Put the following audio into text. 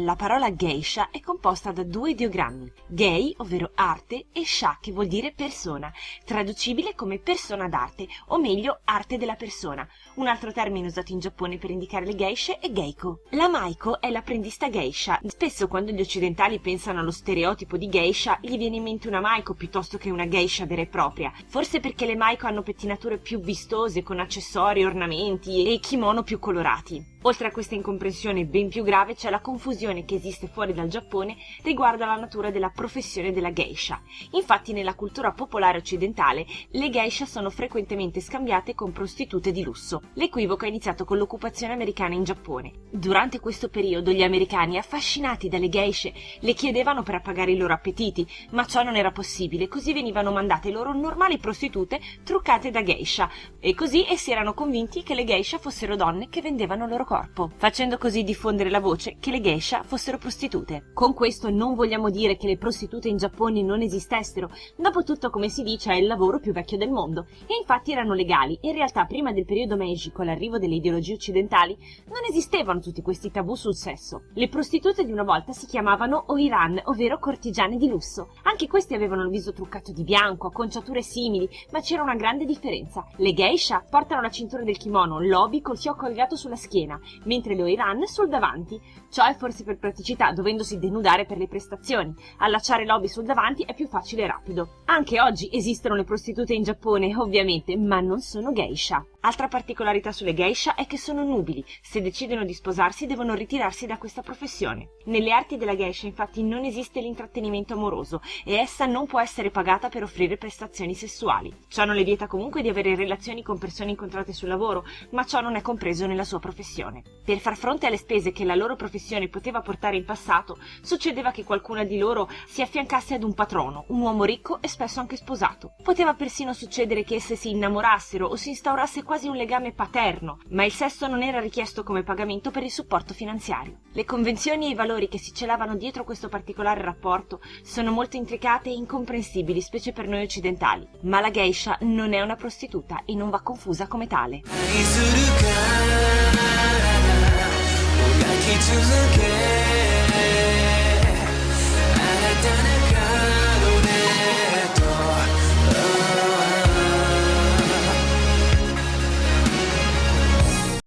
La parola geisha è composta da due ideogrammi, gei, ovvero arte, e sha, che vuol dire persona, traducibile come persona d'arte, o meglio arte della persona. Un altro termine usato in Giappone per indicare le geishe è geiko. La maiko è l'apprendista geisha. Spesso quando gli occidentali pensano allo stereotipo di geisha, gli viene in mente una maiko piuttosto che una geisha vera e propria. Forse perché le maiko hanno pettinature più vistose, con accessori, ornamenti e kimono più colorati. Oltre a questa incomprensione ben più grave c'è la confusione che esiste fuori dal Giappone riguardo alla natura della professione della geisha. Infatti nella cultura popolare occidentale le geisha sono frequentemente scambiate con prostitute di lusso. L'equivoco è iniziato con l'occupazione americana in Giappone. Durante questo periodo gli americani, affascinati dalle geishe, le chiedevano per appagare i loro appetiti, ma ciò non era possibile, così venivano mandate loro normali prostitute truccate da geisha, e così essi erano convinti che le geisha fossero donne che vendevano loro corpo corpo, facendo così diffondere la voce che le geisha fossero prostitute. Con questo non vogliamo dire che le prostitute in Giappone non esistessero, dopo tutto come si dice è il lavoro più vecchio del mondo, e infatti erano legali, in realtà prima del periodo Meiji con l'arrivo delle ideologie occidentali non esistevano tutti questi tabù sul sesso. Le prostitute di una volta si chiamavano oiran, ovvero cortigiane di lusso. Anche queste avevano il viso truccato di bianco, acconciature simili, ma c'era una grande differenza. Le geisha portano la cintura del kimono, l'obi col fiocco collegato sulla schiena, mentre le Oiran sul davanti. Ciò è forse per praticità, dovendosi denudare per le prestazioni. Allacciare l'obi sul davanti è più facile e rapido. Anche oggi esistono le prostitute in Giappone, ovviamente, ma non sono geisha. Altra particolarità sulle geisha è che sono nubili, se decidono di sposarsi devono ritirarsi da questa professione. Nelle arti della geisha infatti non esiste l'intrattenimento amoroso e essa non può essere pagata per offrire prestazioni sessuali. Ciò non le vieta comunque di avere relazioni con persone incontrate sul lavoro, ma ciò non è compreso nella sua professione. Per far fronte alle spese che la loro professione poteva portare in passato, succedeva che qualcuna di loro si affiancasse ad un patrono, un uomo ricco e spesso anche sposato. Poteva persino succedere che esse si innamorassero o si instaurasse quasi quasi un legame paterno, ma il sesso non era richiesto come pagamento per il supporto finanziario. Le convenzioni e i valori che si celavano dietro questo particolare rapporto sono molto intricate e incomprensibili, specie per noi occidentali, ma la geisha non è una prostituta e non va confusa come tale.